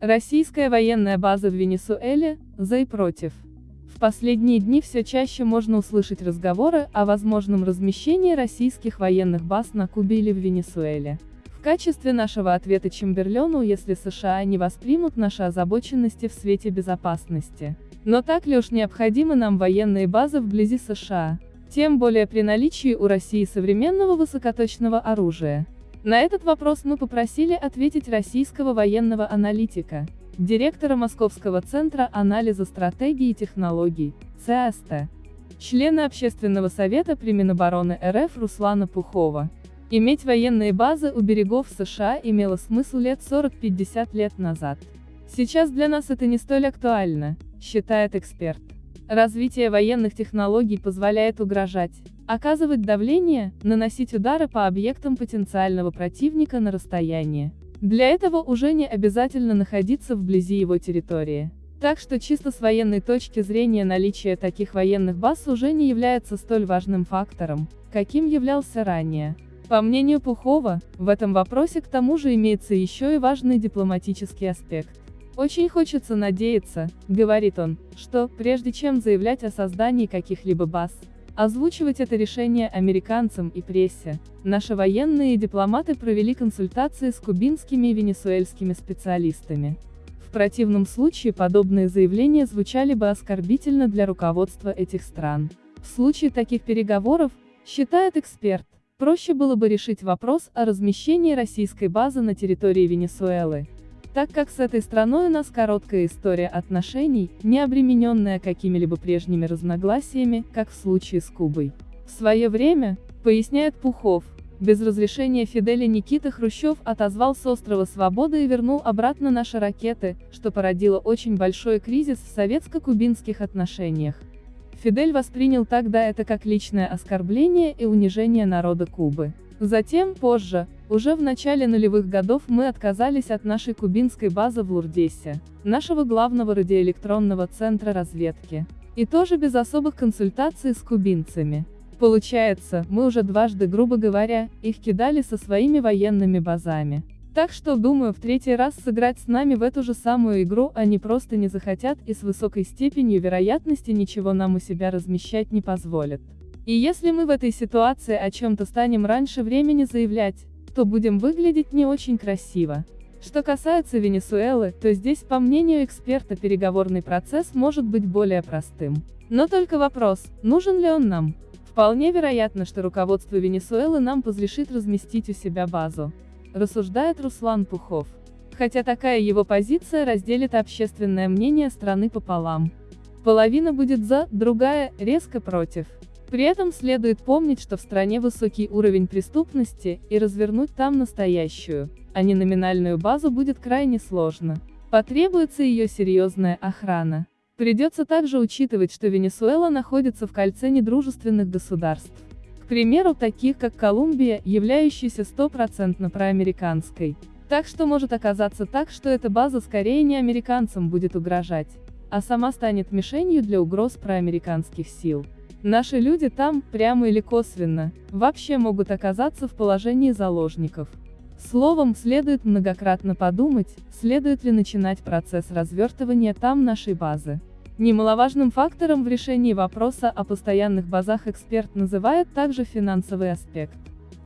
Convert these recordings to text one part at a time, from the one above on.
Российская военная база в Венесуэле, за и против. В последние дни все чаще можно услышать разговоры о возможном размещении российских военных баз на Кубе или в Венесуэле. В качестве нашего ответа Чемберлену, если США не воспримут наши озабоченности в свете безопасности. Но так ли уж необходимы нам военные базы вблизи США? Тем более при наличии у России современного высокоточного оружия. На этот вопрос мы попросили ответить российского военного аналитика, директора Московского центра анализа стратегий и технологий, ЦАСТ, члена Общественного совета при Минобороны РФ Руслана Пухова. Иметь военные базы у берегов США имело смысл лет 40-50 лет назад. Сейчас для нас это не столь актуально, считает эксперт. Развитие военных технологий позволяет угрожать, оказывать давление, наносить удары по объектам потенциального противника на расстоянии. Для этого уже не обязательно находиться вблизи его территории. Так что чисто с военной точки зрения наличие таких военных баз уже не является столь важным фактором, каким являлся ранее. По мнению Пухова, в этом вопросе к тому же имеется еще и важный дипломатический аспект. Очень хочется надеяться, говорит он, что, прежде чем заявлять о создании каких-либо баз, озвучивать это решение американцам и прессе, наши военные и дипломаты провели консультации с кубинскими и венесуэльскими специалистами. В противном случае подобные заявления звучали бы оскорбительно для руководства этих стран. В случае таких переговоров, считает эксперт, проще было бы решить вопрос о размещении российской базы на территории Венесуэлы, так как с этой страной у нас короткая история отношений, не обремененная какими-либо прежними разногласиями, как в случае с Кубой. В свое время, поясняет Пухов, без разрешения Фиделя Никита Хрущев отозвал с острова Свободы и вернул обратно наши ракеты, что породило очень большой кризис в советско-кубинских отношениях. Фидель воспринял тогда это как личное оскорбление и унижение народа Кубы. Затем, позже, уже в начале нулевых годов мы отказались от нашей кубинской базы в Лурдесе, нашего главного радиоэлектронного центра разведки. И тоже без особых консультаций с кубинцами. Получается, мы уже дважды, грубо говоря, их кидали со своими военными базами. Так что, думаю, в третий раз сыграть с нами в эту же самую игру они просто не захотят и с высокой степенью вероятности ничего нам у себя размещать не позволят. И если мы в этой ситуации о чем-то станем раньше времени заявлять, то будем выглядеть не очень красиво. Что касается Венесуэлы, то здесь, по мнению эксперта, переговорный процесс может быть более простым. Но только вопрос, нужен ли он нам? Вполне вероятно, что руководство Венесуэлы нам разрешит разместить у себя базу. Рассуждает Руслан Пухов. Хотя такая его позиция разделит общественное мнение страны пополам. Половина будет за, другая – резко против. При этом следует помнить, что в стране высокий уровень преступности, и развернуть там настоящую, а не номинальную базу будет крайне сложно. Потребуется ее серьезная охрана. Придется также учитывать, что Венесуэла находится в кольце недружественных государств. К примеру, таких как Колумбия, являющейся стопроцентно проамериканской. Так что может оказаться так, что эта база скорее не американцам будет угрожать, а сама станет мишенью для угроз проамериканских сил. Наши люди там, прямо или косвенно, вообще могут оказаться в положении заложников. Словом, следует многократно подумать, следует ли начинать процесс развертывания там нашей базы. Немаловажным фактором в решении вопроса о постоянных базах эксперт называет также финансовый аспект.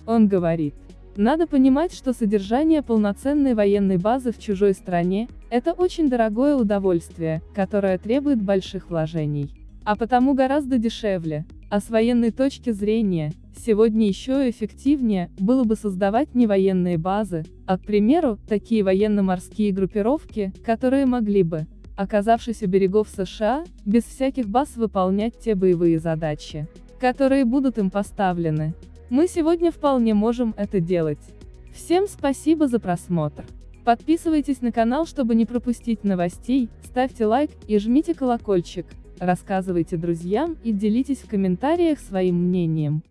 Он говорит, надо понимать, что содержание полноценной военной базы в чужой стране – это очень дорогое удовольствие, которое требует больших вложений. А потому гораздо дешевле, а с военной точки зрения, сегодня еще эффективнее, было бы создавать не военные базы, а, к примеру, такие военно-морские группировки, которые могли бы, оказавшись у берегов США, без всяких баз выполнять те боевые задачи, которые будут им поставлены. Мы сегодня вполне можем это делать. Всем спасибо за просмотр. Подписывайтесь на канал, чтобы не пропустить новостей, ставьте лайк и жмите колокольчик рассказывайте друзьям и делитесь в комментариях своим мнением.